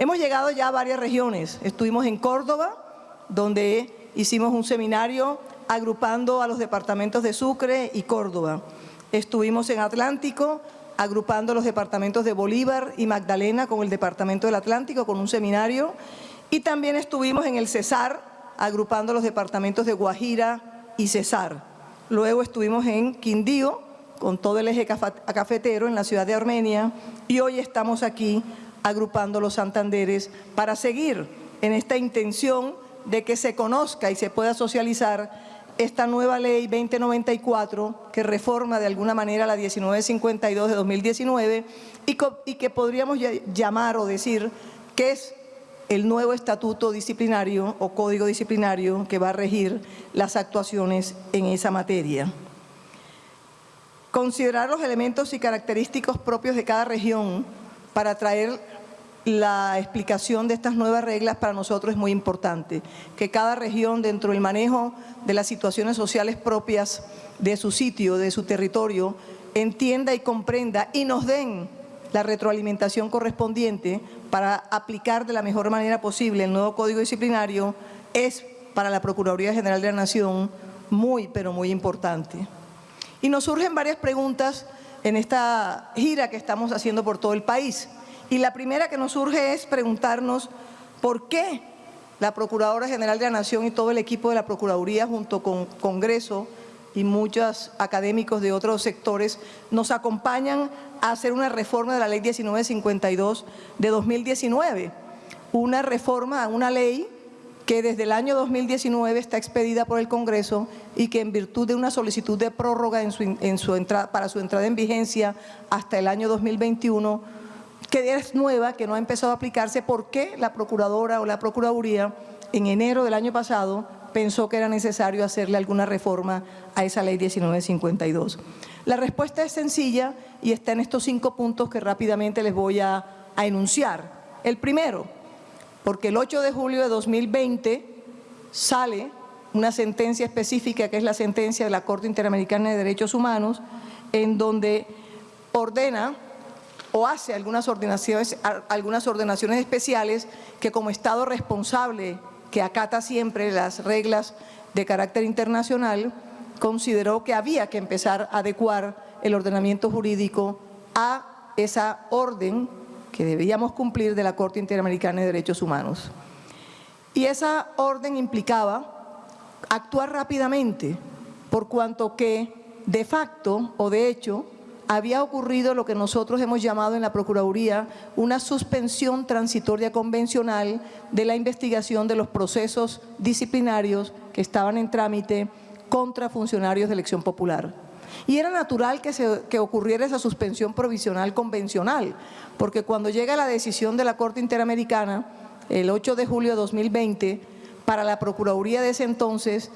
Hemos llegado ya a varias regiones. Estuvimos en Córdoba, donde hicimos un seminario agrupando a los departamentos de Sucre y Córdoba. Estuvimos en Atlántico, agrupando los departamentos de Bolívar y Magdalena con el Departamento del Atlántico, con un seminario. Y también estuvimos en el Cesar, agrupando los departamentos de Guajira y Cesar. Luego estuvimos en Quindío, con todo el eje cafetero en la ciudad de Armenia, y hoy estamos aquí agrupando los Santanderes para seguir en esta intención de que se conozca y se pueda socializar esta nueva ley 2094 que reforma de alguna manera la 1952 de 2019 y, que podríamos llamar o decir que es el nuevo estatuto disciplinario o código disciplinario que va a regir las actuaciones en esa materia. Considerar los elementos y característicos propios de cada región para traer la explicación de estas nuevas reglas para nosotros es muy importante, que cada región dentro del manejo de las situaciones sociales propias de su sitio, de su territorio, entienda y comprenda y nos den la retroalimentación correspondiente para aplicar de la mejor manera posible el nuevo Código Disciplinario es para la Procuraduría General de la Nación muy, pero muy importante. Y nos surgen varias preguntas en esta gira que estamos haciendo por todo el país. Y la primera que nos surge es preguntarnos por qué la Procuradora General de la Nación y todo el equipo de la Procuraduría junto con Congreso y muchos académicos de otros sectores nos acompañan a hacer una reforma de la Ley 1952 de 2019, una reforma a una ley que desde el año 2019 está expedida por el Congreso y que en virtud de una solicitud de prórroga para su entrada en vigencia hasta el año 2021 que es nueva, que no ha empezado a aplicarse, ¿por qué la Procuradora o la Procuraduría en enero del año pasado pensó que era necesario hacerle alguna reforma a esa ley 1952? La respuesta es sencilla y está en estos cinco puntos que rápidamente les voy a enunciar. El primero, porque el 8 de julio de 2020 sale una sentencia específica, que es la sentencia de la Corte Interamericana de Derechos Humanos, en donde ordena o hace algunas ordenaciones, algunas ordenaciones especiales que como Estado responsable que acata siempre las reglas de carácter internacional, consideró que había que empezar a adecuar el ordenamiento jurídico a esa orden que debíamos cumplir de la Corte Interamericana de Derechos Humanos. Y esa orden implicaba actuar rápidamente, por cuanto que de facto o de hecho había ocurrido lo que nosotros hemos llamado en la Procuraduría una suspensión transitoria convencional de la investigación de los procesos disciplinarios que estaban en trámite contra funcionarios de elección popular. Y era natural que, se, que ocurriera esa suspensión provisional convencional, porque cuando llega la decisión de la Corte Interamericana, el 8 de julio de 2020, para la Procuraduría de ese entonces,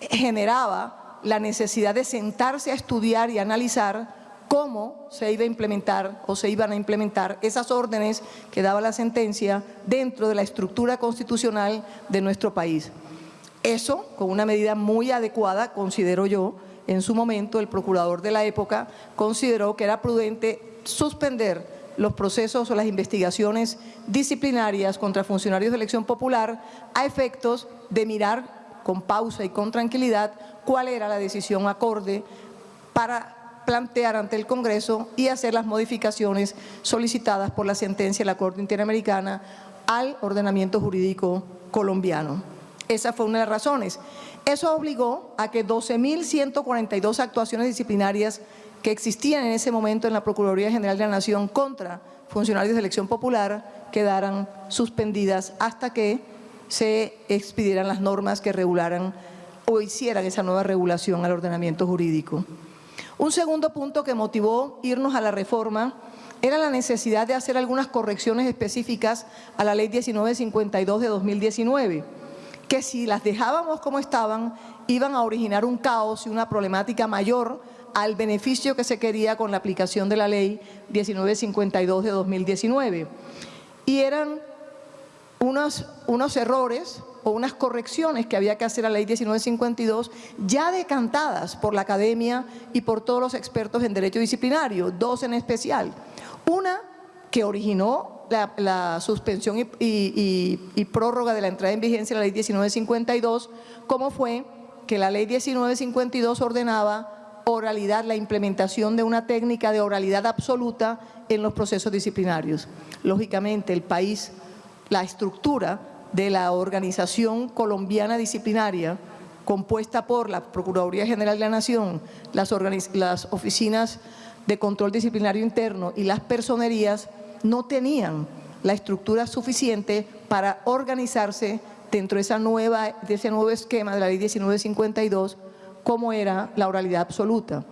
generaba la necesidad de sentarse a estudiar y analizar cómo se iba a implementar o se iban a implementar esas órdenes que daba la sentencia dentro de la estructura constitucional de nuestro país. Eso, con una medida muy adecuada, considero yo, en su momento el procurador de la época consideró que era prudente suspender los procesos o las investigaciones disciplinarias contra funcionarios de elección popular a efectos de mirar con pausa y con tranquilidad cuál era la decisión acorde para plantear ante el Congreso y hacer las modificaciones solicitadas por la sentencia de la Corte Interamericana al ordenamiento jurídico colombiano. Esa fue una de las razones. Eso obligó a que 12.142 actuaciones disciplinarias que existían en ese momento en la Procuraduría General de la Nación contra funcionarios de elección popular quedaran suspendidas hasta que se expidieran las normas que regularan o hicieran esa nueva regulación al ordenamiento jurídico. Un segundo punto que motivó irnos a la reforma era la necesidad de hacer algunas correcciones específicas a la Ley 1952 de 2019, que si las dejábamos como estaban, iban a originar un caos y una problemática mayor al beneficio que se quería con la aplicación de la Ley 1952 de 2019. Y eran unos, unos errores o unas correcciones que había que hacer a la ley 1952 ya decantadas por la academia y por todos los expertos en derecho disciplinario, dos en especial. Una que originó la, suspensión y, prórroga de la entrada en vigencia de la ley 1952, como fue que la ley 1952 ordenaba oralidad, la implementación de una técnica de oralidad absoluta en los procesos disciplinarios. Lógicamente, el país, la estructura de la organización colombiana disciplinaria, compuesta por la Procuraduría General de la Nación, las, las oficinas de control disciplinario interno y las personerías, no tenían la estructura suficiente para organizarse dentro de, ese nuevo esquema de la ley 1952, como era la oralidad absoluta.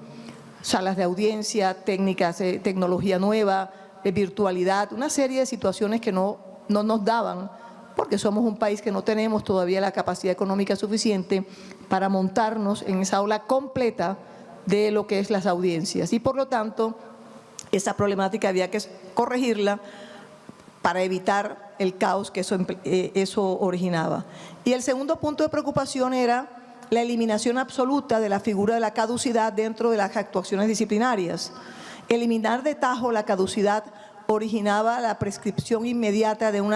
Salas de audiencia, técnicas, tecnología nueva, virtualidad, una serie de situaciones que no, no nos daban, porque somos un país que no tenemos todavía la capacidad económica suficiente para montarnos en esa ola completa de lo que es las audiencias. Y por lo tanto, esa problemática había que corregirla para evitar el caos que eso, eh, eso originaba. Y el segundo punto de preocupación era la eliminación absoluta de la figura de la caducidad dentro de las actuaciones disciplinarias. Eliminar de tajo la caducidad originaba la prescripción inmediata de un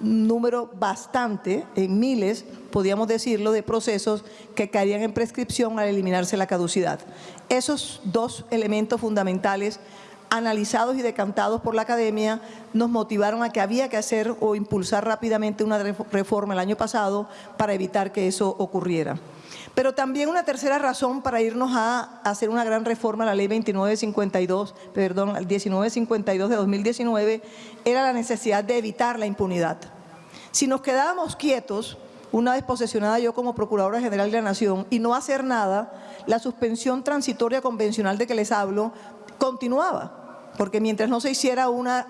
número bastante, en miles, podríamos decirlo, de procesos que caerían en prescripción al eliminarse la caducidad. Esos dos elementos fundamentales analizados y decantados por la academia, nos motivaron a que había que hacer o impulsar rápidamente una ref- reforma el año pasado para evitar que eso ocurriera. Pero también una tercera razón para irnos a hacer una gran reforma a la ley 2952, perdón, al 1952 de 2019, era la necesidad de evitar la impunidad. Si nos quedábamos quietos, una vez posesionada yo como Procuradora General de la Nación, y no hacer nada, la suspensión transitoria convencional de que les hablo continuaba, porque mientras no se hiciera una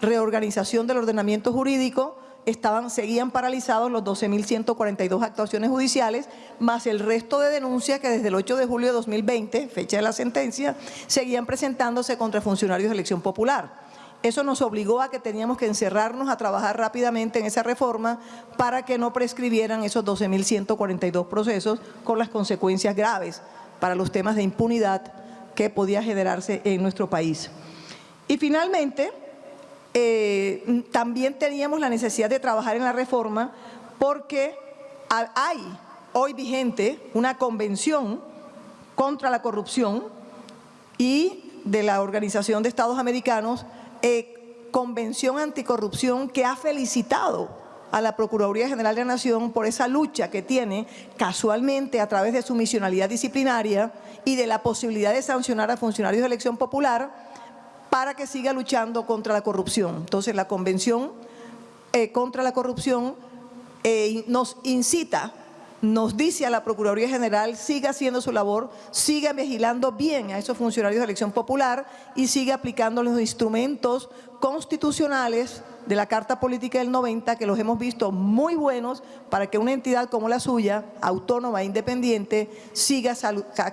reorganización del ordenamiento jurídico, estaban, seguían paralizados los 12.142 actuaciones judiciales, más el resto de denuncias que desde el 8 de julio de 2020, fecha de la sentencia, seguían presentándose contra funcionarios de elección popular. Eso nos obligó a que teníamos que encerrarnos a trabajar rápidamente en esa reforma para que no prescribieran esos 12.142 procesos con las consecuencias graves para los temas de impunidad que podía generarse en nuestro país. Y finalmente, eh, también teníamos la necesidad de trabajar en la reforma porque ha- hay hoy vigente una convención contra la corrupción y de la Organización de Estados Americanos, eh, Convención Anticorrupción, que ha felicitado a la Procuraduría General de la Nación por esa lucha que tiene casualmente a través de su misionalidad disciplinaria y de la posibilidad de sancionar a funcionarios de elección popular para que siga luchando contra la corrupción. Entonces, la Convención eh, contra la Corrupción eh, nos incita, nos dice a la Procuraduría General, siga haciendo su labor, siga vigilando bien a esos funcionarios de elección popular y siga aplicando los instrumentos constitucionales de la Carta Política del 90, que los hemos visto muy buenos para que una entidad como la suya, autónoma e independiente, siga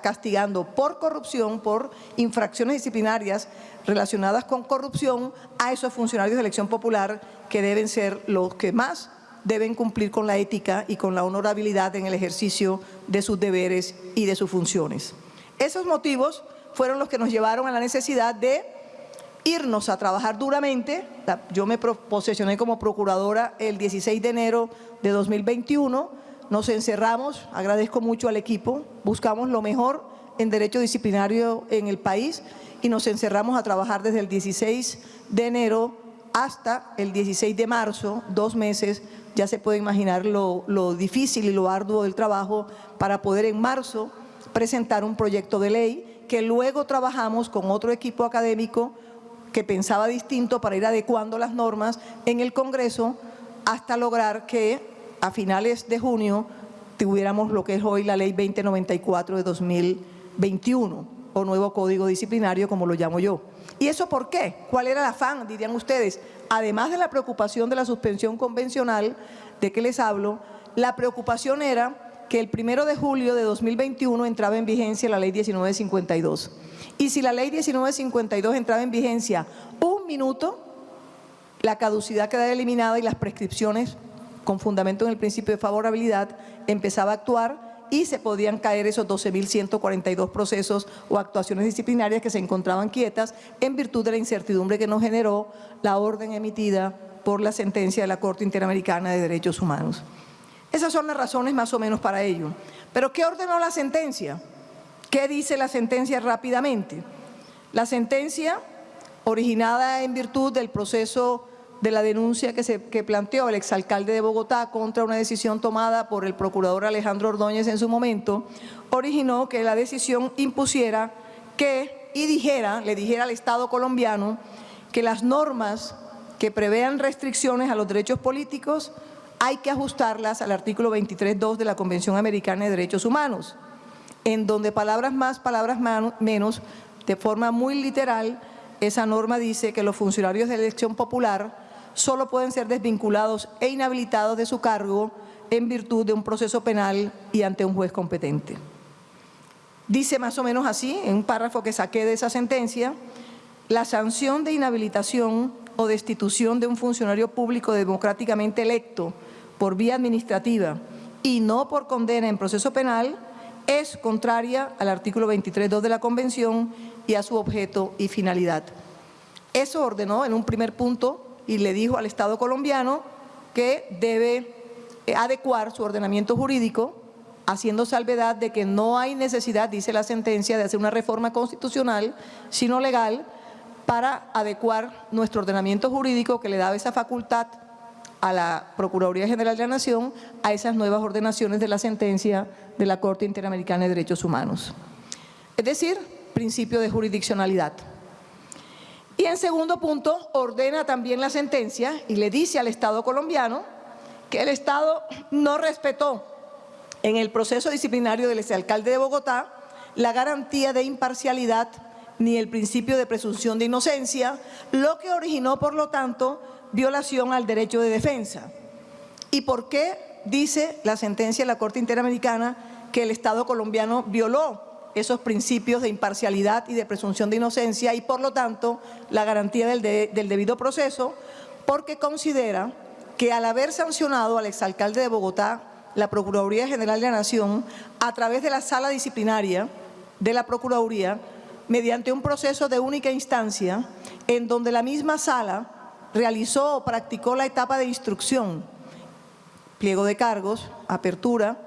castigando por corrupción, por infracciones disciplinarias relacionadas con corrupción a esos funcionarios de elección popular que deben ser los que más deben cumplir con la ética y con la honorabilidad en el ejercicio de sus deberes y de sus funciones. Esos motivos fueron los que nos llevaron a la necesidad de irnos a trabajar duramente. Yo me posesioné como procuradora el 16 de enero de 2021. Nos encerramos, agradezco mucho al equipo, buscamos lo mejor en derecho disciplinario en el país y nos encerramos a trabajar desde el 16 de enero hasta el 16 de marzo, dos meses, ya se puede imaginar lo, lo difícil y lo arduo del trabajo para poder en marzo presentar un proyecto de ley que luego trabajamos con otro equipo académico que pensaba distinto para ir adecuando las normas en el Congreso hasta lograr que a finales de junio tuviéramos lo que es hoy la Ley 2094 de 2021 o nuevo Código Disciplinario como lo llamo yo. ¿Y eso por qué? ¿Cuál era el afán, dirían ustedes? Además de la preocupación de la suspensión convencional de que les hablo, la preocupación era que el primero de julio de 2021 entraba en vigencia la ley 1952. Y si la ley 1952 entraba en vigencia un minuto, la caducidad quedaba eliminada y las prescripciones, con fundamento en el principio de favorabilidad, empezaba a actuar y se podían caer esos 12.142 procesos o actuaciones disciplinarias que se encontraban quietas en virtud de la incertidumbre que nos generó la orden emitida por la sentencia de la Corte Interamericana de Derechos Humanos. Esas son las razones más o menos para ello. ¿Pero qué ordenó la sentencia? ¿Qué dice la sentencia rápidamente? La sentencia, originada en virtud del proceso de la denuncia que, se, que planteó el exalcalde de Bogotá contra una decisión tomada por el procurador Alejandro Ordóñez en su momento, originó que la decisión impusiera que, y dijera, le dijera al Estado colombiano, que las normas que prevean restricciones a los derechos políticos hay que ajustarlas al artículo 23.2 de la Convención Americana de Derechos Humanos, en donde palabras más, palabras menos, de forma muy literal, esa norma dice que los funcionarios de elección popular solo pueden ser desvinculados e inhabilitados de su cargo en virtud de un proceso penal y ante un juez competente. Dice más o menos así, en un párrafo que saqué de esa sentencia, la sanción de inhabilitación o destitución de un funcionario público democráticamente electo por vía administrativa y no por condena en proceso penal es contraria al artículo 23.2 de la Convención y a su objeto y finalidad. Eso ordenó en un primer punto y le dijo al Estado colombiano que debe eh, adecuar su ordenamiento jurídico haciendo salvedad de que no hay necesidad, dice la sentencia, de hacer una reforma constitucional, sino legal, para adecuar nuestro ordenamiento jurídico que le daba esa facultad a la Procuraduría General de la Nación a esas nuevas ordenaciones de la sentencia de la Corte Interamericana de Derechos Humanos. Es decir, principio de jurisdiccionalidad. Y en segundo punto, ordena también la sentencia y le dice al Estado colombiano que el Estado no respetó en el proceso disciplinario del exalcalde de Bogotá la garantía de imparcialidad ni el principio de presunción de inocencia, lo que originó, por lo tanto, violación al derecho de defensa. ¿Y por qué dice la sentencia de la Corte Interamericana que el Estado colombiano violó esos principios de imparcialidad y de presunción de inocencia y por lo tanto la garantía del, del debido proceso porque considera que al haber sancionado al exalcalde de Bogotá la Procuraduría General de la Nación a través de la sala disciplinaria de la Procuraduría mediante un proceso de única instancia en donde la misma sala realizó o practicó la etapa de instrucción, pliego de cargos, apertura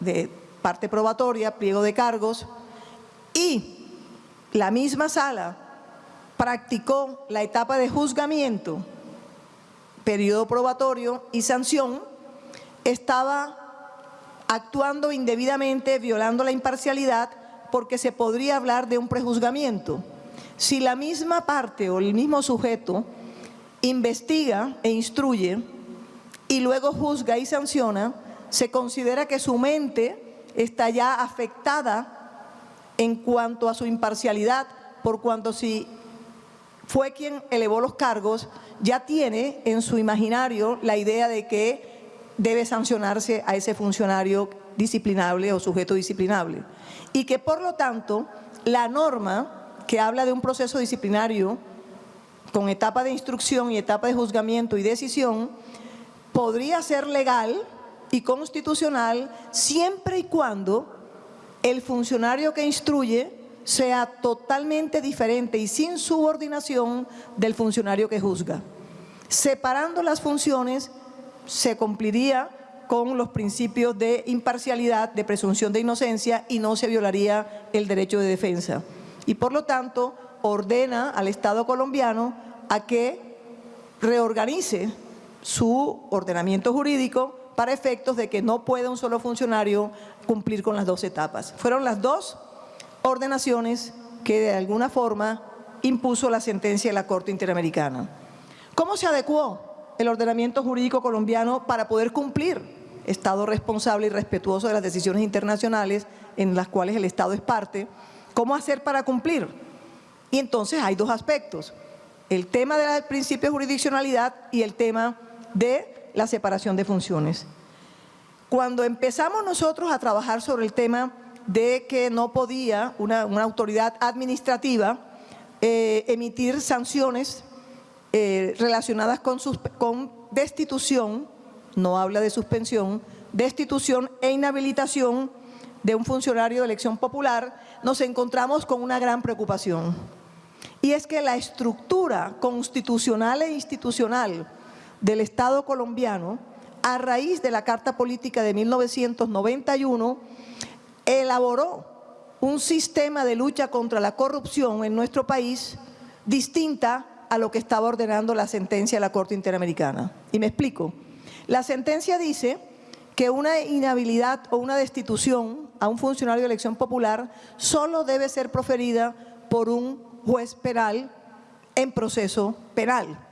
de parte probatoria, pliego de cargos, y la misma sala practicó la etapa de juzgamiento, periodo probatorio y sanción, estaba actuando indebidamente, violando la imparcialidad, porque se podría hablar de un prejuzgamiento. Si la misma parte o el mismo sujeto investiga e instruye y luego juzga y sanciona, se considera que su mente está ya afectada en cuanto a su imparcialidad, por cuanto si fue quien elevó los cargos, ya tiene en su imaginario la idea de que debe sancionarse a ese funcionario disciplinable o sujeto disciplinable. Y que por lo tanto la norma que habla de un proceso disciplinario con etapa de instrucción y etapa de juzgamiento y decisión, podría ser legal y constitucional siempre y cuando el funcionario que instruye sea totalmente diferente y sin subordinación del funcionario que juzga. Separando las funciones se cumpliría con los principios de imparcialidad, de presunción de inocencia y no se violaría el derecho de defensa. Y por lo tanto ordena al Estado colombiano a que reorganice su ordenamiento jurídico para efectos de que no pueda un solo funcionario cumplir con las dos etapas. Fueron las dos ordenaciones que de alguna forma impuso la sentencia de la Corte Interamericana. ¿Cómo se adecuó el ordenamiento jurídico colombiano para poder cumplir Estado responsable y respetuoso de las decisiones internacionales en las cuales el Estado es parte? ¿Cómo hacer para cumplir? Y entonces hay dos aspectos, el tema del principio de jurisdiccionalidad y el tema de la separación de funciones. Cuando empezamos nosotros a trabajar sobre el tema de que no podía una, autoridad administrativa eh, emitir sanciones eh, relacionadas con, con destitución, no habla de suspensión, destitución e inhabilitación de un funcionario de elección popular, nos encontramos con una gran preocupación. Y es que la estructura constitucional e institucional del Estado colombiano, a raíz de la Carta Política de 1991, elaboró un sistema de lucha contra la corrupción en nuestro país distinta a lo que estaba ordenando la sentencia de la Corte Interamericana. Y me explico. La sentencia dice que una inhabilidad o una destitución a un funcionario de elección popular solo debe ser proferida por un juez penal en proceso penal,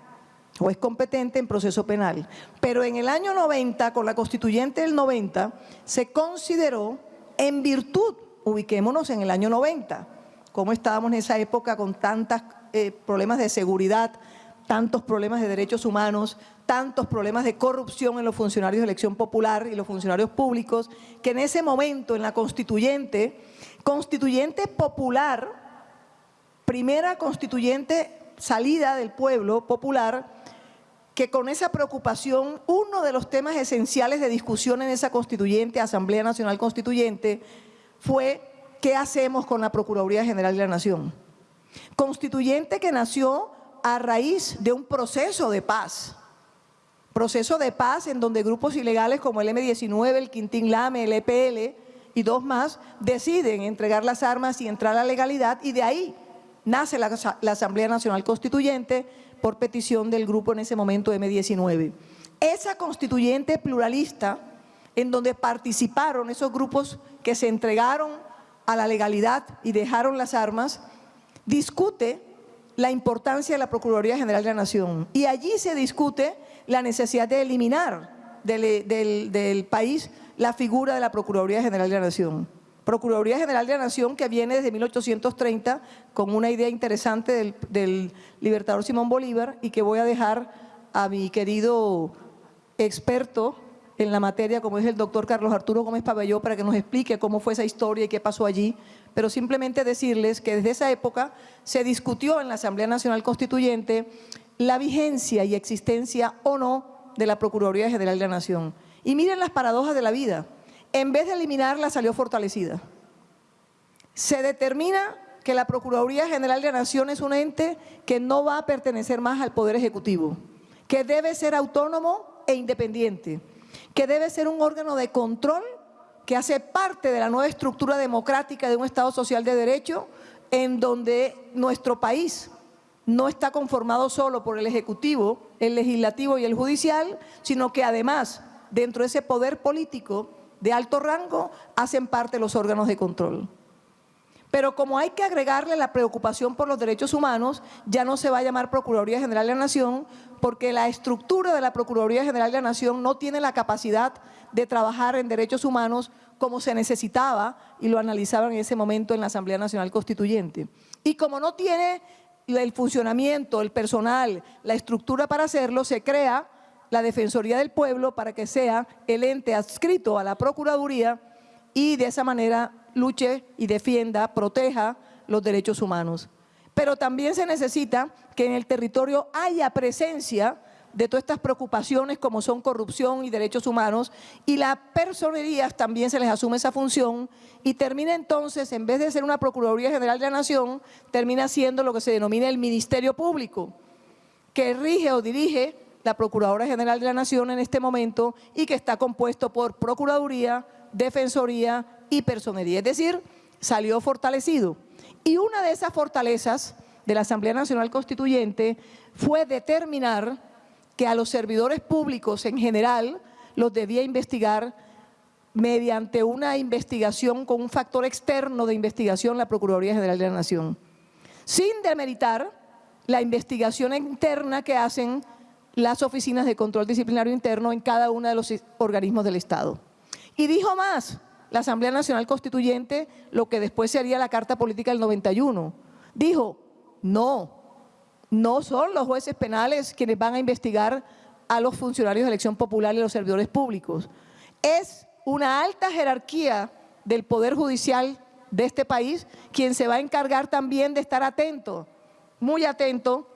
juez competente en proceso penal. Pero en el año 90, con la constituyente del 90, se consideró en virtud, ubiquémonos en el año 90, como estábamos en esa época con tantos eh, problemas de seguridad, tantos problemas de derechos humanos, tantos problemas de corrupción en los funcionarios de elección popular y los funcionarios públicos, que en ese momento en la constituyente, constituyente popular, primera constituyente salida del pueblo popular, que con esa preocupación, uno de los temas esenciales de discusión en esa constituyente, Asamblea Nacional Constituyente, fue qué hacemos con la Procuraduría General de la Nación. Constituyente que nació a raíz de un proceso de paz, proceso de paz en donde grupos ilegales como el M-19, el Quintín Lame, el EPL y dos más deciden entregar las armas y entrar a la legalidad y de ahí nace la, la Asamblea Nacional Constituyente por petición del grupo en ese momento M-19. Esa constituyente pluralista en donde participaron esos grupos que se entregaron a la legalidad y dejaron las armas, discute la importancia de la Procuraduría General de la Nación y allí se discute la necesidad de eliminar del, país la figura de la Procuraduría General de la Nación. Procuraduría General de la Nación que viene desde 1830 con una idea interesante del, libertador Simón Bolívar y que voy a dejar a mi querido experto en la materia como es el doctor Carlos Arturo Gómez Pabelló para que nos explique cómo fue esa historia y qué pasó allí, pero simplemente decirles que desde esa época se discutió en la Asamblea Nacional Constituyente la vigencia y existencia o no de la Procuraduría General de la Nación. Y miren las paradojas de la vida. En vez de eliminarla, salió fortalecida. Se determina que la Procuraduría General de la Nación es un ente que no va a pertenecer más al Poder Ejecutivo, que debe ser autónomo e independiente, que debe ser un órgano de control que hace parte de la nueva estructura democrática de un Estado social de derecho en donde nuestro país no está conformado solo por el Ejecutivo, el Legislativo y el Judicial, sino que además, dentro de ese poder político de alto rango, hacen parte los órganos de control. Pero como hay que agregarle la preocupación por los derechos humanos, ya no se va a llamar Procuraduría General de la Nación, porque la estructura de la Procuraduría General de la Nación no tiene la capacidad de trabajar en derechos humanos como se necesitaba y lo analizaban en ese momento en la Asamblea Nacional Constituyente. Y como no tiene el funcionamiento, el personal, la estructura para hacerlo, se crea la Defensoría del Pueblo para que sea el ente adscrito a la Procuraduría y de esa manera luche y defienda, proteja los derechos humanos. Pero también se necesita que en el territorio haya presencia de todas estas preocupaciones como son corrupción y derechos humanos y las personerías también se les asume esa función y termina entonces, en vez de ser una Procuraduría General de la Nación, termina siendo lo que se denomina el Ministerio Público, que rige o dirige la Procuradora General de la Nación en este momento y que está compuesto por Procuraduría, Defensoría y Personería, es decir, salió fortalecido. Y una de esas fortalezas de la Asamblea Nacional Constituyente fue determinar que a los servidores públicos en general los debía investigar mediante una investigación con un factor externo de investigación la Procuraduría General de la Nación, sin demeritar la investigación interna que hacen las oficinas de control disciplinario interno en cada uno de los organismos del Estado. Y dijo más, la Asamblea Nacional Constituyente, lo que después sería la Carta Política del 91, dijo, no, no son los jueces penales quienes van a investigar a los funcionarios de elección popular y los servidores públicos. Es una alta jerarquía del Poder Judicial de este país quien se va a encargar también de estar atento, muy atento,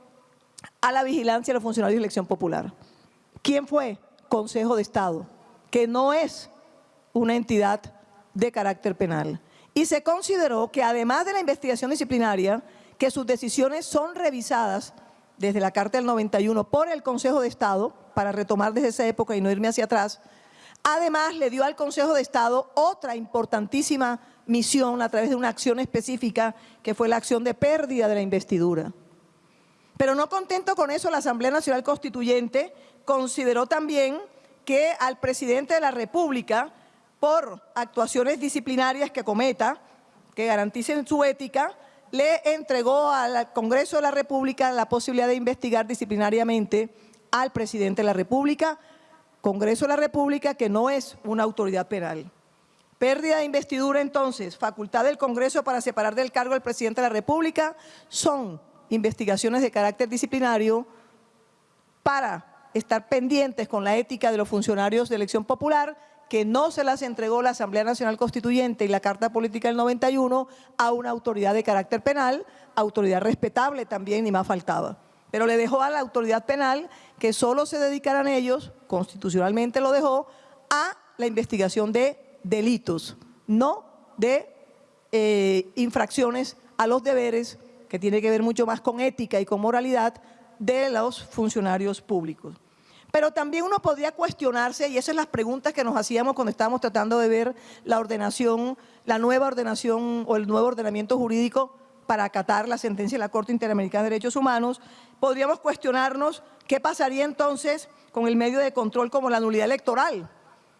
a la vigilancia de los funcionarios de elección popular. ¿Quién fue? Consejo de Estado, que no es una entidad de carácter penal. Y se consideró que además de la investigación disciplinaria, que sus decisiones son revisadas desde la Carta del 91 por el Consejo de Estado, para retomar desde esa época y no irme hacia atrás, además le dio al Consejo de Estado otra importantísima misión a través de una acción específica que fue la acción de pérdida de la investidura. Pero no contento con eso, la Asamblea Nacional Constituyente consideró también que al presidente de la República, por actuaciones disciplinarias que cometa, que garanticen su ética, le entregó al Congreso de la República la posibilidad de investigar disciplinariamente al presidente de la República, Congreso de la República que no es una autoridad penal. Pérdida de investidura entonces, facultad del Congreso para separar del cargo al presidente de la República, son investigaciones de carácter disciplinario para estar pendientes con la ética de los funcionarios de elección popular que no se las entregó la Asamblea Nacional Constituyente y la Carta Política del 91 a una autoridad de carácter penal, autoridad respetable también, ni más faltaba. Pero le dejó a la autoridad penal que solo se dedicaran ellos, constitucionalmente lo dejó, a la investigación de delitos, no de eh, infracciones a los deberes, que tiene que ver mucho más con ética y con moralidad de los funcionarios públicos. Pero también uno podría cuestionarse, y esas son las preguntas que nos hacíamos cuando estábamos tratando de ver la ordenación, la nueva ordenación o el nuevo ordenamiento jurídico para acatar la sentencia de la Corte Interamericana de Derechos Humanos, podríamos cuestionarnos qué pasaría entonces con el medio de control como la nulidad electoral,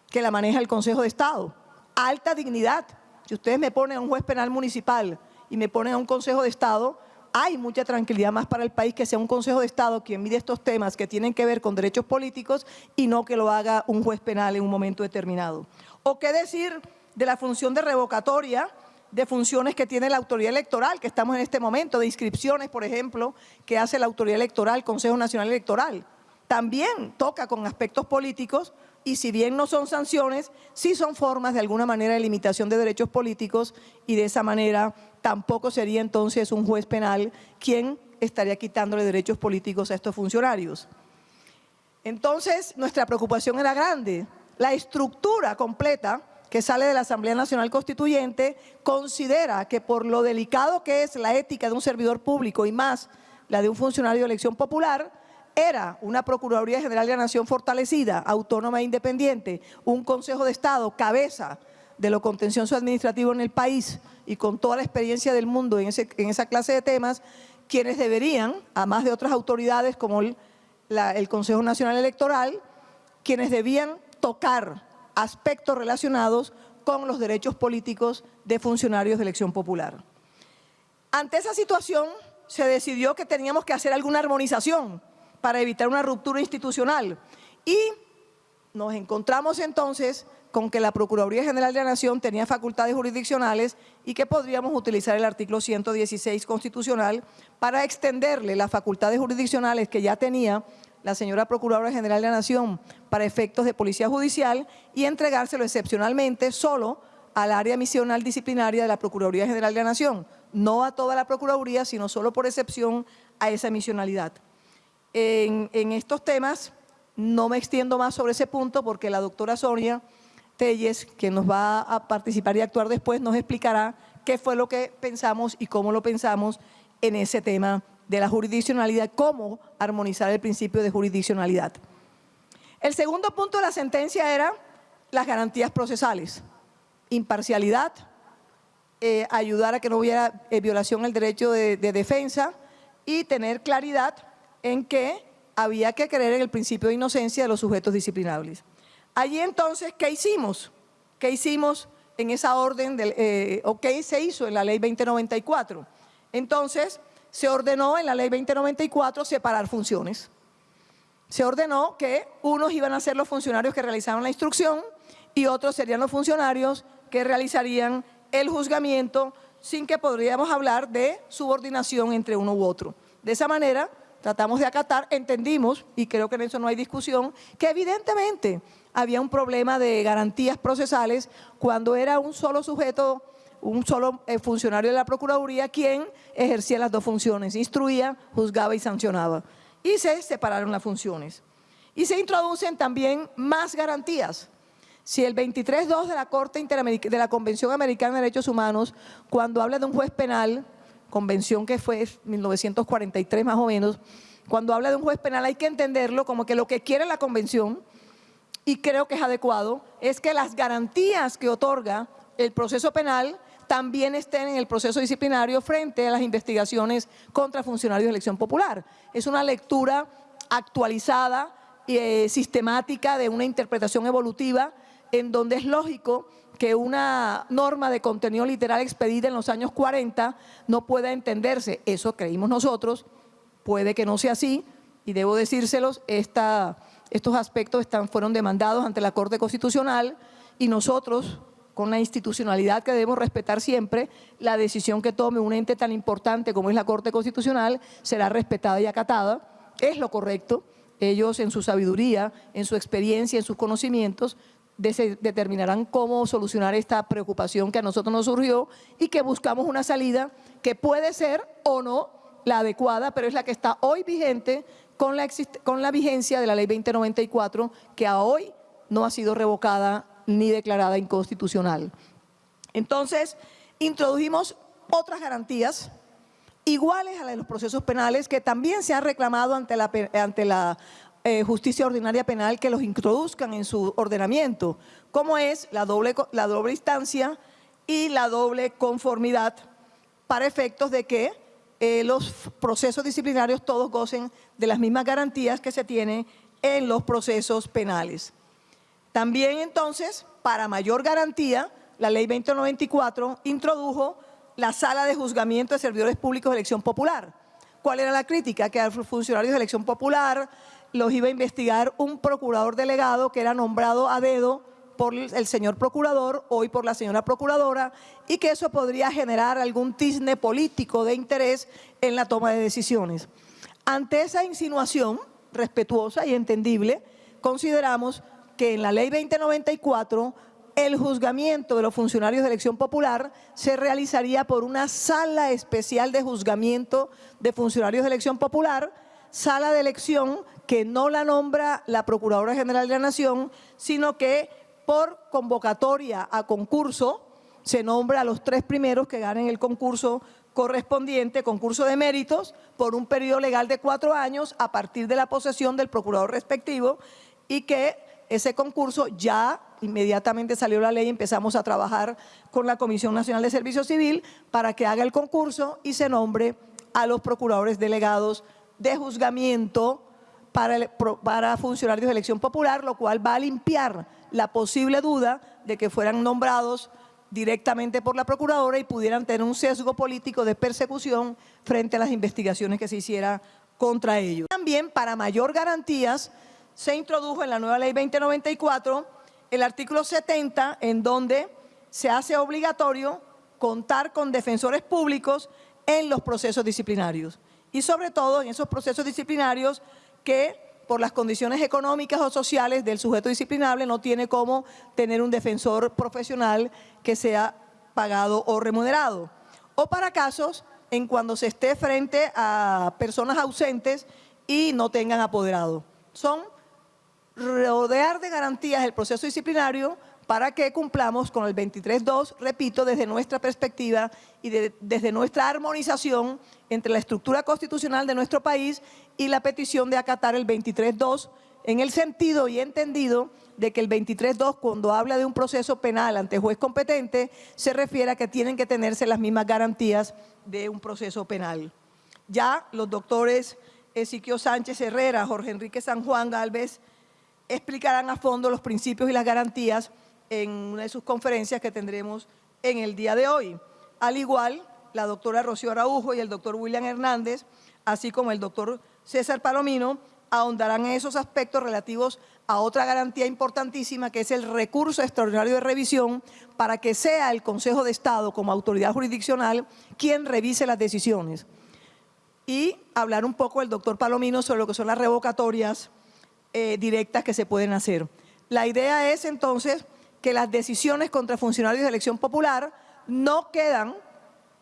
que la maneja el Consejo de Estado. Alta dignidad. Si ustedes me ponen a un juez penal municipal y me ponen a un Consejo de Estado, hay mucha tranquilidad más para el país que sea un Consejo de Estado quien mide estos temas que tienen que ver con derechos políticos y no que lo haga un juez penal en un momento determinado. O qué decir de la función de revocatoria de funciones que tiene la autoridad electoral, que estamos en este momento, de inscripciones, por ejemplo, que hace la autoridad electoral, Consejo Nacional Electoral. También toca con aspectos políticos y si bien no son sanciones, sí son formas de alguna manera de limitación de derechos políticos y de esa manera tampoco sería entonces un juez penal quien estaría quitándole derechos políticos a estos funcionarios. Entonces, nuestra preocupación era grande. La estructura completa que sale de la Asamblea Nacional Constituyente considera que por lo delicado que es la ética de un servidor público y más la de un funcionario de elección popular, era una Procuraduría General de la Nación fortalecida, autónoma e independiente, un Consejo de Estado, cabeza de lo contencioso administrativo en el país y con toda la experiencia del mundo en, esa clase de temas, quienes deberían, a más de otras autoridades como el, el Consejo Nacional Electoral, quienes debían tocar aspectos relacionados con los derechos políticos de funcionarios de elección popular. Ante esa situación se decidió que teníamos que hacer alguna armonización para evitar una ruptura institucional. Y nos encontramos entonces con que la Procuraduría General de la Nación tenía facultades jurisdiccionales y que podríamos utilizar el artículo 116 constitucional para extenderle las facultades jurisdiccionales que ya tenía la señora Procuradora General de la Nación para efectos de Policía Judicial y entregárselo excepcionalmente solo al área misional disciplinaria de la Procuraduría General de la Nación, no a toda la Procuraduría, sino solo por excepción a esa misionalidad en, estos temas. No me extiendo más sobre ese punto porque la doctora Sonia Telles, que nos va a participar y actuar después, nos explicará qué fue lo que pensamos y cómo lo pensamos en ese tema de la jurisdiccionalidad, cómo armonizar el principio de jurisdiccionalidad. El segundo punto de la sentencia era las garantías procesales, imparcialidad, eh, ayudar a que no hubiera eh, violación del derecho de defensa y tener claridad en que había que creer en el principio de inocencia de los sujetos disciplinables. Allí entonces, ¿qué hicimos? ¿Qué hicimos en esa orden del, eh, o qué se hizo en la ley 2094? Entonces, se ordenó en la ley 2094 separar funciones. Se ordenó que unos iban a ser los funcionarios que realizaron la instrucción y otros serían los funcionarios que realizarían el juzgamiento sin que podríamos hablar de subordinación entre uno u otro. De esa manera, tratamos de acatar, entendimos, y creo que en eso no hay discusión, que evidentemente había un problema de garantías procesales cuando era un solo sujeto, un solo eh, funcionario de la Procuraduría quien ejercía las dos funciones, instruía, juzgaba y sancionaba. Y se separaron las funciones. Y se introducen también más garantías. Si el 23.2 de la Corte Interameric de la Convención Americana de Derechos Humanos, cuando habla de un juez penal, convención que fue 1943 más o menos, cuando habla de un juez penal hay que entenderlo como que lo que quiere la convención, y creo que es adecuado, es que las garantías que otorga el proceso penal también estén en el proceso disciplinario frente a las investigaciones contra funcionarios de elección popular. Es una lectura actualizada y eh, sistemática de una interpretación evolutiva en donde es lógico que una norma de contenido literal expedida en los años 40 no pueda entenderse. Eso creímos nosotros, puede que no sea así, y debo decírselos, esta, estos aspectos están, fueron demandados ante la Corte Constitucional y nosotros, con la institucionalidad que debemos respetar siempre, la decisión que tome un ente tan importante como es la Corte Constitucional será respetada y acatada, es lo correcto, ellos en su sabiduría, en su experiencia, en sus conocimientos, determinarán cómo solucionar esta preocupación que a nosotros nos surgió y que buscamos una salida que puede ser o no la adecuada, pero es la que está hoy vigente con la, con la vigencia de la ley 2094 que a hoy no ha sido revocada ni declarada inconstitucional. Entonces, introdujimos otras garantías iguales a las de los procesos penales que también se han reclamado ante la, ante la eh, justicia ordinaria penal que los introduzcan en su ordenamiento, como es la doble, instancia y la doble conformidad para efectos de que eh, los procesos disciplinarios todos gocen de las mismas garantías que se tienen en los procesos penales. También entonces, para mayor garantía, la ley 2094 introdujo la sala de juzgamiento de servidores públicos de elección popular. ¿Cuál era la crítica? Que a los funcionarios de elección popular los iba a investigar un procurador delegado que era nombrado a dedo por el señor procurador, hoy por la señora procuradora, y que eso podría generar algún tizne político de interés en la toma de decisiones. Ante esa insinuación respetuosa y entendible, consideramos que en la ley 2094 el juzgamiento de los funcionarios de elección popular se realizaría por una sala especial de juzgamiento de funcionarios de elección popular, sala de elección que no la nombra la Procuradora General de la Nación, sino que por convocatoria a concurso se nombra a los tres primeros que ganen el concurso correspondiente, concurso de méritos, por un periodo legal de cuatro años a partir de la posesión del procurador respectivo y que ese concurso ya inmediatamente salió la ley y empezamos a trabajar con la Comisión Nacional de Servicio Civil para que haga el concurso y se nombre a los procuradores delegados de juzgamiento para, para funcionarios de elección popular, lo cual va a limpiar la posible duda de que fueran nombrados directamente por la Procuradora y pudieran tener un sesgo político de persecución frente a las investigaciones que se hiciera contra ellos. También, para mayor garantías, se introdujo en la nueva ley 2094 el artículo 70, en donde se hace obligatorio contar con defensores públicos en los procesos disciplinarios. Y sobre todo en esos procesos disciplinarios que por las condiciones económicas o sociales del sujeto disciplinable no tiene cómo tener un defensor profesional que sea pagado o remunerado. O para casos en cuando se esté frente a personas ausentes y no tengan apoderado. Son rodear de garantías el proceso disciplinario para que cumplamos con el 23.2, repito, desde nuestra perspectiva y desde nuestra armonización entre la estructura constitucional de nuestro país y la petición de acatar el 23.2 en el sentido y entendido de que el 23.2 cuando habla de un proceso penal ante juez competente se refiere a que tienen que tenerse las mismas garantías de un proceso penal. Ya los doctores Ezequiel Sánchez Herrera, Jorge Enrique San Juan Galvez explicarán a fondo los principios y las garantías en una de sus conferencias que tendremos en el día de hoy. Al igual, la doctora Rocío Araujo y el doctor William Hernández, así como el doctor César Palomino, ahondarán en esos aspectos relativos a otra garantía importantísima que es el recurso extraordinario de revisión para que sea el Consejo de Estado como autoridad jurisdiccional quien revise las decisiones. Y hablar un poco el doctor Palomino sobre lo que son las revocatorias eh, directas que se pueden hacer. La idea es entonces que las decisiones contra funcionarios de elección popular no quedan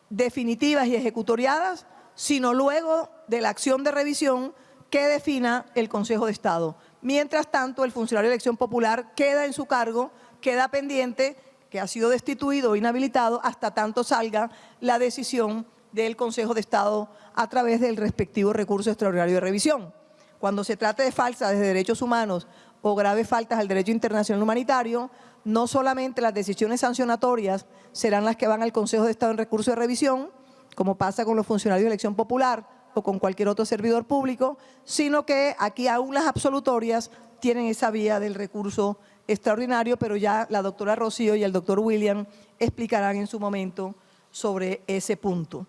definitivas y ejecutoriadas, sino luego de la acción de revisión que defina el Consejo de Estado. Mientras tanto, el funcionario de elección popular queda en su cargo queda pendiente que ha sido destituido o inhabilitado hasta tanto salga la decisión del Consejo de Estado a través del respectivo recurso extraordinario de revisión. Cuando se trate de faltas de derechos humanos o graves faltas al derecho internacional humanitario, no solamente las decisiones sancionatorias serán las que van al Consejo de Estado en recurso de revisión, como pasa con los funcionarios de elección popular o con cualquier otro servidor público, sino que aquí aún las absolutorias tienen esa vía del recurso extraordinario, pero ya la doctora Rocío y el doctor William explicarán en su momento sobre ese punto.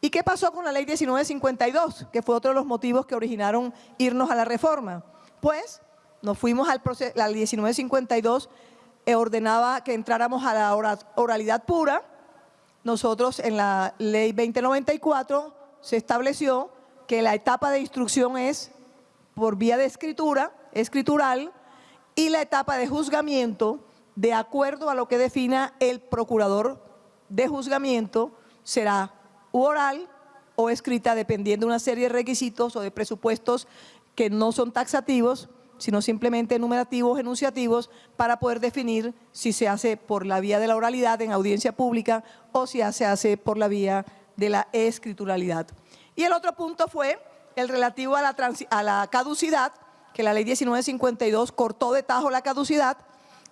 ¿Y qué pasó con la ley 1952? Que fue otro de los motivos que originaron irnos a la reforma. Pues nos fuimos al proceso, la ley 1952 eh, ordenaba que entráramos a la oralidad pura. Nosotros en la ley 2094 se estableció que la etapa de instrucción es por vía de escritura, escritural, y la etapa de juzgamiento, de acuerdo a lo que defina el procurador de juzgamiento, será oral o escrita dependiendo de una serie de requisitos o de presupuestos que no son taxativos, sino simplemente enumerativos, enunciativos, para poder definir si se hace por la vía de la oralidad en audiencia pública o si se hace por la vía de la escrituralidad. Y el otro punto fue el relativo a la, a la caducidad, que la ley 1952 cortó de tajo la caducidad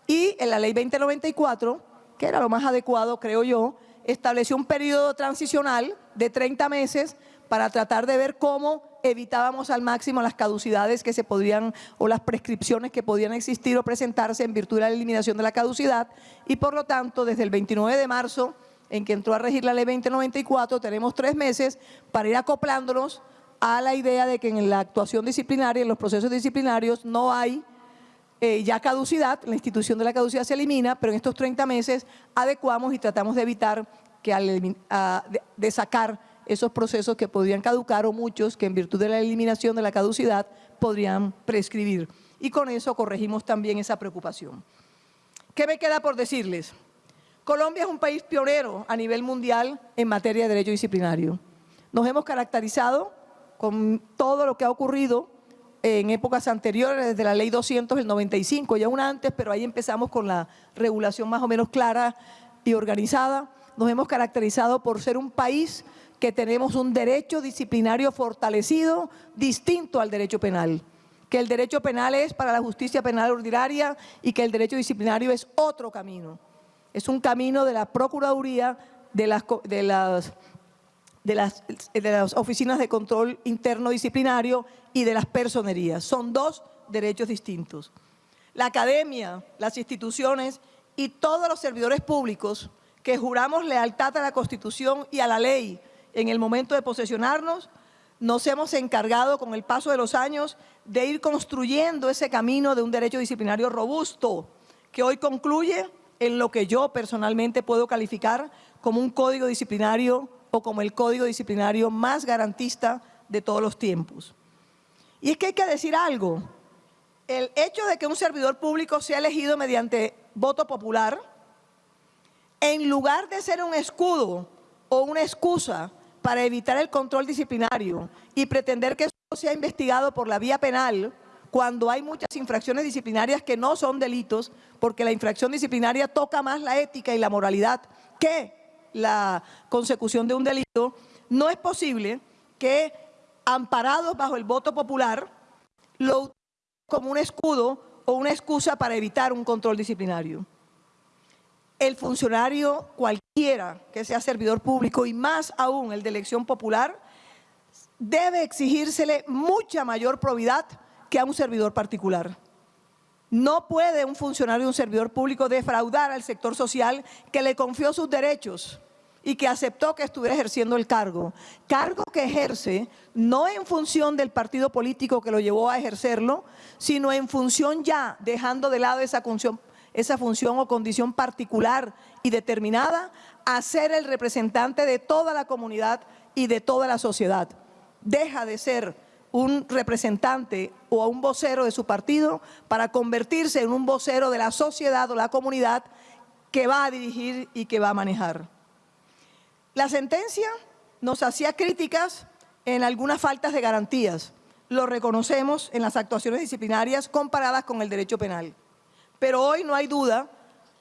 y en la ley 2094, que era lo más adecuado, creo yo, estableció un periodo transicional de 30 meses para tratar de ver cómo evitábamos al máximo las caducidades que se podrían o las prescripciones que podían existir o presentarse en virtud de la eliminación de la caducidad. Y por lo tanto desde el 29 de marzo en que entró a regir la ley 2094 tenemos tres meses para ir acoplándonos a la idea de que en la actuación disciplinaria, en los procesos disciplinarios no hay eh, ya caducidad, la institución de la caducidad se elimina, pero en estos 30 meses adecuamos y tratamos de evitar que al, de, sacar esos procesos que podrían caducar o muchos que en virtud de la eliminación de la caducidad podrían prescribir. Y con eso corregimos también esa preocupación. ¿Qué me queda por decirles? Colombia es un país pionero a nivel mundial en materia de derecho disciplinario. Nos hemos caracterizado con todo lo que ha ocurrido en épocas anteriores, desde la ley 200 del 95, ya una antes, pero ahí empezamos con la regulación más o menos clara y organizada. Nos hemos caracterizado por ser un país que tenemos un derecho disciplinario fortalecido, distinto al derecho penal. Que el derecho penal es para la justicia penal ordinaria y que el derecho disciplinario es otro camino. Es un camino de la Procuraduría, de las, oficinas de control interno disciplinario y de las personerías. Son dos derechos distintos. La academia, las instituciones y todos los servidores públicos que juramos lealtad a la Constitución y a la ley en el momento de posesionarnos, nos hemos encargado con el paso de los años de ir construyendo ese camino de un derecho disciplinario robusto que hoy concluye en lo que yo personalmente puedo calificar como un código disciplinario como el código disciplinario más garantista de todos los tiempos. Y es que hay que decir algo, el hecho de que un servidor público sea elegido mediante voto popular, en lugar de ser un escudo o una excusa para evitar el control disciplinario y pretender que eso sea investigado por la vía penal, cuando hay muchas infracciones disciplinarias que no son delitos, porque la infracción disciplinaria toca más la ética y la moralidad que la consecución de un delito, no es posible que, amparados bajo el voto popular, lo utilicen como un escudo o una excusa para evitar un control disciplinario. El funcionario cualquiera que sea servidor público y más aún el de elección popular, debe exigírsele mucha mayor probidad que a un servidor particular. No puede un funcionario, un servidor público defraudar al sector social que le confió sus derechos y que aceptó que estuviera ejerciendo el cargo. Cargo que ejerce no en función del partido político que lo llevó a ejercerlo, sino en función ya, dejando de lado esa función, esa función o condición particular y determinada, a ser el representante de toda la comunidad y de toda la sociedad. Deja de ser un representante o un vocero de su partido para convertirse en un vocero de la sociedad o la comunidad que va a dirigir y que va a manejar. La sentencia nos hacía críticas en algunas faltas de garantías. Lo reconocemos en las actuaciones disciplinarias comparadas con el derecho penal. Pero hoy no hay duda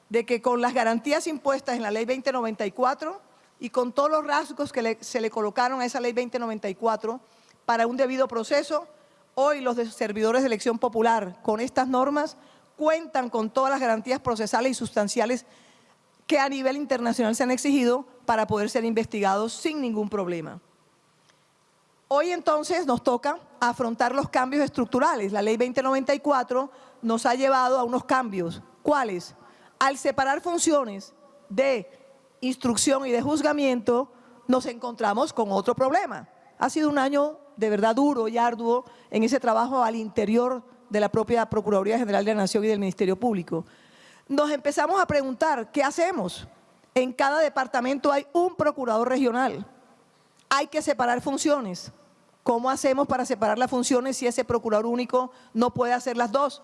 de que con las garantías impuestas en la ley 2094 y con todos los rasgos que se le colocaron a esa ley 2094 para un debido proceso, hoy los servidores de elección popular con estas normas cuentan con todas las garantías procesales y sustanciales que a nivel internacional se han exigido para poder ser investigados sin ningún problema. Hoy entonces nos toca afrontar los cambios estructurales. La ley 2094 nos ha llevado a unos cambios. ¿Cuáles? Al separar funciones de instrucción y de juzgamiento, nos encontramos con otro problema. Ha sido un año de verdad duro y arduo en ese trabajo al interior de la propia Procuraduría General de la Nación y del Ministerio Público. Nos empezamos a preguntar, ¿qué hacemos? En cada departamento hay un procurador regional hay que separar funciones. ¿Cómo hacemos para separar las funciones si ese procurador único no puede hacer las dos?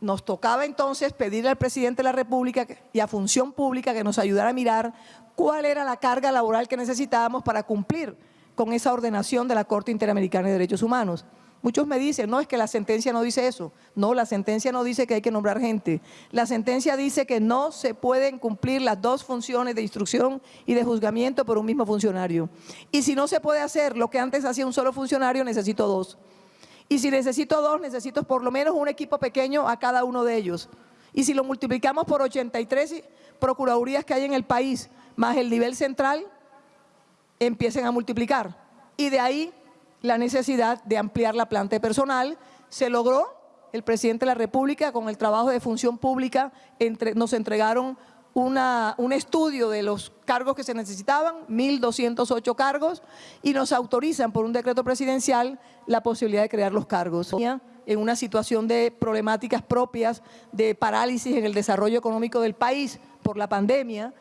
Nos tocaba entonces pedirle al presidente de la República y a Función Pública que nos ayudara a mirar cuál era la carga laboral que necesitábamos para cumplir con esa ordenación de la Corte Interamericana de Derechos Humanos. Muchos me dicen, no, es que la sentencia no dice eso. No, la sentencia no dice que hay que nombrar gente. La sentencia dice que no se pueden cumplir las dos funciones de instrucción y de juzgamiento por un mismo funcionario. Y si no se puede hacer lo que antes hacía un solo funcionario, necesito dos. Y si necesito dos, necesito por lo menos un equipo pequeño a cada uno de ellos. Y si lo multiplicamos por 83 procuradurías que hay en el país, más el nivel central, empiecen a multiplicar. Y de ahí la necesidad de ampliar la planta de personal. Se logró, el presidente de la República con el trabajo de función pública entre- nos entregaron un estudio de los cargos que se necesitaban, 1.208 cargos, y nos autorizan por un decreto presidencial la posibilidad de crear los cargos. En una situación de problemáticas propias de parálisis en el desarrollo económico del país por la pandemia,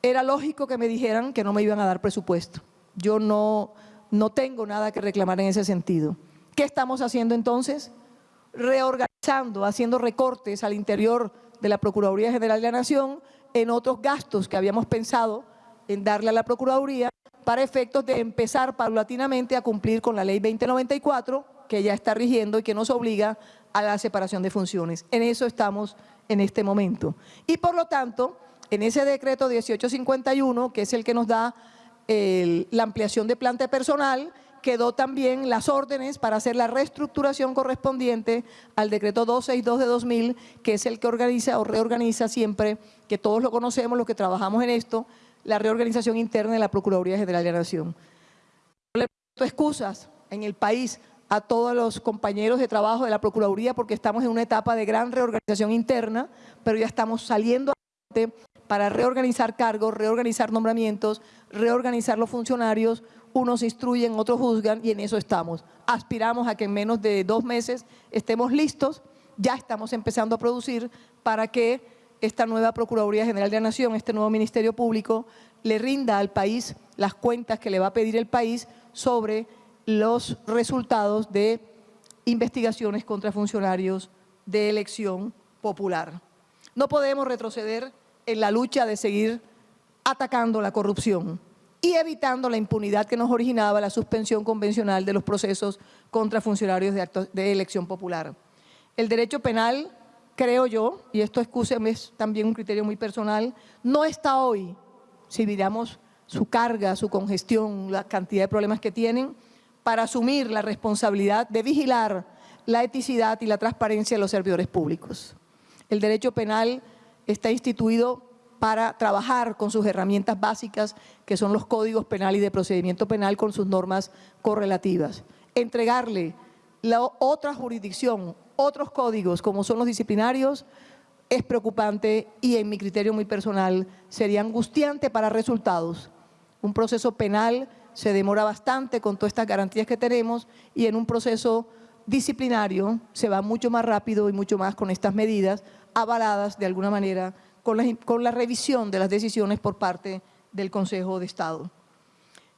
era lógico que me dijeran que no me iban a dar presupuesto. Yo no, no tengo nada que reclamar en ese sentido. ¿Qué estamos haciendo entonces? Reorganizando, haciendo recortes al interior de la Procuraduría General de la Nación en otros gastos que habíamos pensado en darle a la Procuraduría para efectos de empezar paulatinamente a cumplir con la Ley 2094 que ya está rigiendo y que nos obliga a la separación de funciones. En eso estamos en este momento. Y por lo tanto, en ese decreto 1851, que es el que nos da la ampliación de planta personal, quedó también las órdenes para hacer la reestructuración correspondiente al decreto 262 de 2000, que es el que organiza o reorganiza siempre, que todos lo conocemos, los que trabajamos en esto, la reorganización interna de la Procuraduría General de la Nación. No le presto excusas en el país a todos los compañeros de trabajo de la Procuraduría porque estamos en una etapa de gran reorganización interna, pero ya estamos saliendo para reorganizar cargos, reorganizar nombramientos, reorganizar los funcionarios, unos instruyen, otros juzgan y en eso estamos. Aspiramos a que en menos de dos meses estemos listos, ya estamos empezando a producir para que esta nueva Procuraduría General de la Nación, este nuevo Ministerio Público, le rinda al país las cuentas que le va a pedir el país sobre los resultados de investigaciones contra funcionarios de elección popular. No podemos retroceder en la lucha de seguir atacando la corrupción y evitando la impunidad que nos originaba la suspensión convencional de los procesos contra funcionarios de, elección popular. El derecho penal, creo yo, y esto excúseme, es también un criterio muy personal, no está hoy, si miramos su carga, su congestión, la cantidad de problemas que tienen, para asumir la responsabilidad de vigilar la eticidad y la transparencia de los servidores públicos. El derecho penal está instituido para trabajar con sus herramientas básicas, que son los códigos penal y de procedimiento penal con sus normas correlativas. Entregarle la otra jurisdicción, otros códigos como son los disciplinarios, es preocupante y en mi criterio muy personal sería angustiante para resultados. Un proceso penal se demora bastante con todas estas garantías que tenemos y en un proceso disciplinario se va mucho más rápido y mucho más con estas medidas avaladas de alguna manera con la, revisión de las decisiones por parte del Consejo de Estado.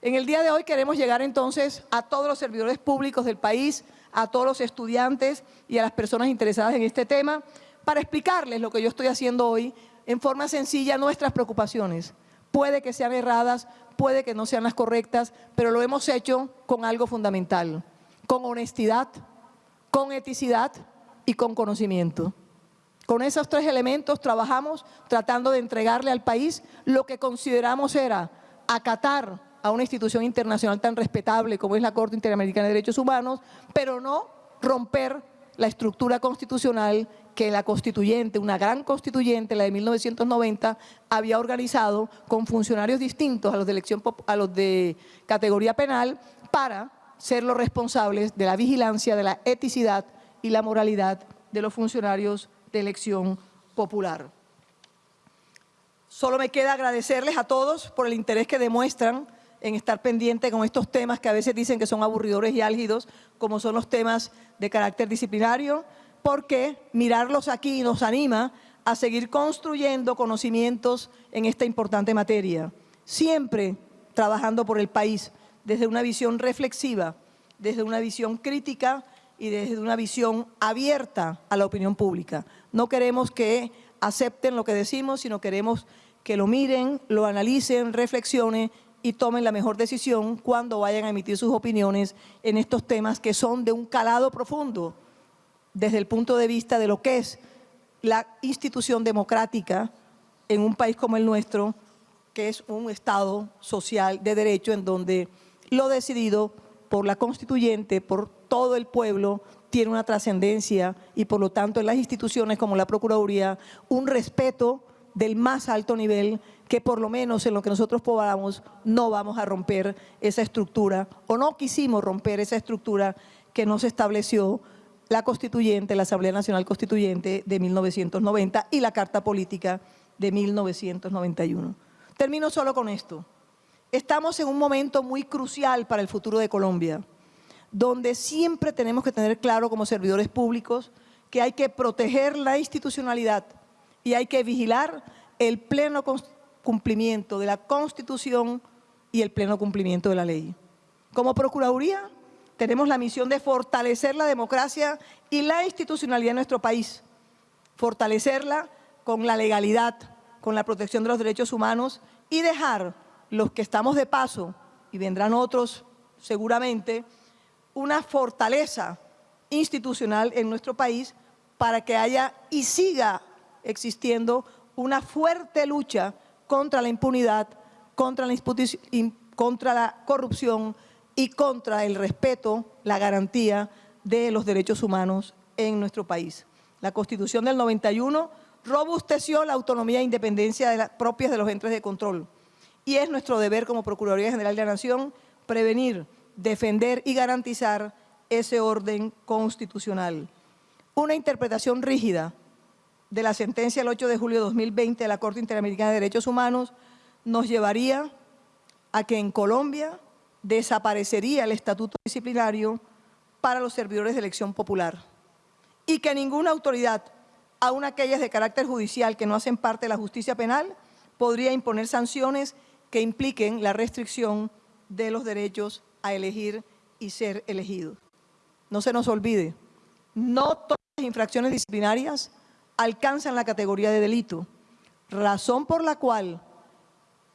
En el día de hoy queremos llegar entonces a todos los servidores públicos del país, a todos los estudiantes y a las personas interesadas en este tema para explicarles lo que yo estoy haciendo hoy en forma sencilla nuestras preocupaciones. Puede que sean erradas, puede que no sean las correctas, pero lo hemos hecho con algo fundamental, con honestidad, con eticidad y con conocimiento. Con esos tres elementos trabajamos tratando de entregarle al país lo que consideramos era acatar a una institución internacional tan respetable como es la Corte Interamericana de Derechos Humanos, pero no romper la estructura constitucional que la constituyente, una gran constituyente, la de 1990, había organizado con funcionarios distintos a los de, elección, a los de categoría penal para ser los responsables de la vigilancia, de la eticidad y la moralidad de los funcionarios de elección popular. Solo me queda agradecerles a todos por el interés que demuestran en estar pendiente con estos temas que a veces dicen que son aburridores y álgidos, como son los temas de carácter disciplinario, porque mirarlos aquí nos anima a seguir construyendo conocimientos en esta importante materia, siempre trabajando por el país desde una visión reflexiva, desde una visión crítica y desde una visión abierta a la opinión pública. No queremos que acepten lo que decimos, sino queremos que lo miren, lo analicen, reflexionen y tomen la mejor decisión cuando vayan a emitir sus opiniones en estos temas que son de un calado profundo desde el punto de vista de lo que es la institución democrática en un país como el nuestro, que es un Estado social de derecho en donde lo decidido por la constituyente, por todo el pueblo, tiene una trascendencia y por lo tanto en las instituciones como la Procuraduría un respeto del más alto nivel que por lo menos en lo que nosotros podamos no vamos a romper esa estructura o no quisimos romper esa estructura que nos estableció la constituyente, la Asamblea Nacional Constituyente de 1990 y la Carta Política de 1991. Termino solo con esto. Estamos en un momento muy crucial para el futuro de Colombia, donde siempre tenemos que tener claro como servidores públicos que hay que proteger la institucionalidad, y hay que vigilar el pleno cumplimiento de la Constitución y el pleno cumplimiento de la ley. Como Procuraduría tenemos la misión de fortalecer la democracia y la institucionalidad de nuestro país, fortalecerla con la legalidad, con la protección de los derechos humanos y dejar los que estamos de paso, y vendrán otros seguramente, una fortaleza institucional en nuestro país para que haya y siga existiendo una fuerte lucha contra la impunidad, contra la, contra la corrupción y contra el respeto, la garantía de los derechos humanos en nuestro país. La Constitución del 91 robusteció la autonomía e independencia de propias de los entes de control y es nuestro deber como Procuraduría General de la Nación prevenir, defender y garantizar ese orden constitucional. Una interpretación rígida de la sentencia del 8 de julio de 2020 de la Corte Interamericana de Derechos Humanos nos llevaría a que en Colombia desaparecería el estatuto disciplinario para los servidores de elección popular y que ninguna autoridad, aun aquellas de carácter judicial que no hacen parte de la justicia penal, podría imponer sanciones que impliquen la restricción de los derechos a elegir y ser elegidos. No se nos olvide, no todas las infracciones disciplinarias alcanzan la categoría de delito, razón por la cual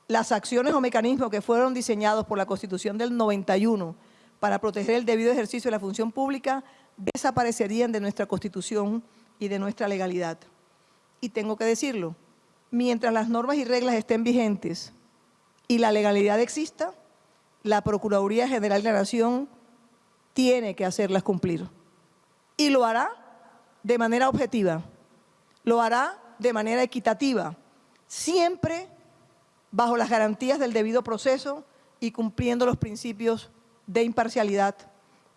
las acciones o mecanismos que fueron diseñados por la Constitución del 91 para proteger el debido ejercicio de la función pública desaparecerían de nuestra Constitución y de nuestra legalidad. Y tengo que decirlo, mientras las normas y reglas estén vigentes y la legalidad exista, la Procuraduría General de la Nación tiene que hacerlas cumplir. Y lo hará de manera objetiva, lo hará de manera equitativa, siempre bajo las garantías del debido proceso y cumpliendo los principios de imparcialidad,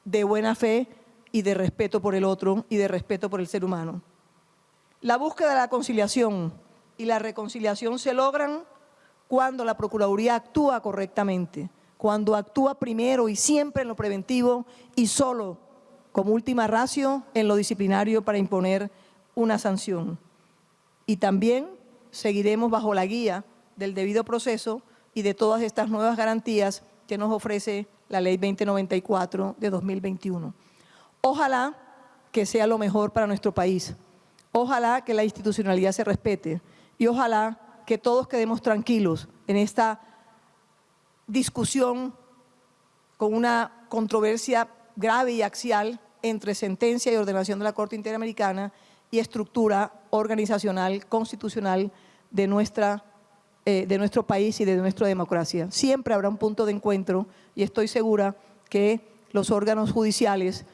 de buena fe y de respeto por el otro y de respeto por el ser humano. La búsqueda de la conciliación y la reconciliación se logran cuando la Procuraduría actúa correctamente, cuando actúa primero y siempre en lo preventivo y solo como última ratio en lo disciplinario para imponer una sanción. Y también seguiremos bajo la guía del debido proceso y de todas estas nuevas garantías que nos ofrece la Ley 2094 de 2021. Ojalá que sea lo mejor para nuestro país. Ojalá que la institucionalidad se respete y ojalá que todos quedemos tranquilos en esta discusión con una controversia grave y axial entre sentencia y ordenación de la Corte Interamericana y estructura organizacional, constitucional de, nuestra, eh, de nuestro país y de nuestra democracia. Siempre habrá un punto de encuentro y estoy segura que los órganos judiciales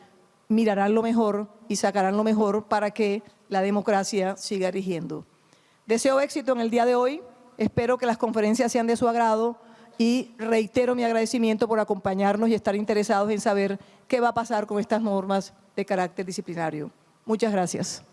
mirarán lo mejor y sacarán lo mejor para que la democracia siga rigiendo. Deseo éxito en el día de hoy, espero que las conferencias sean de su agrado y reitero mi agradecimiento por acompañarnos y estar interesados en saber qué va a pasar con estas normas de carácter disciplinario. Muchas gracias.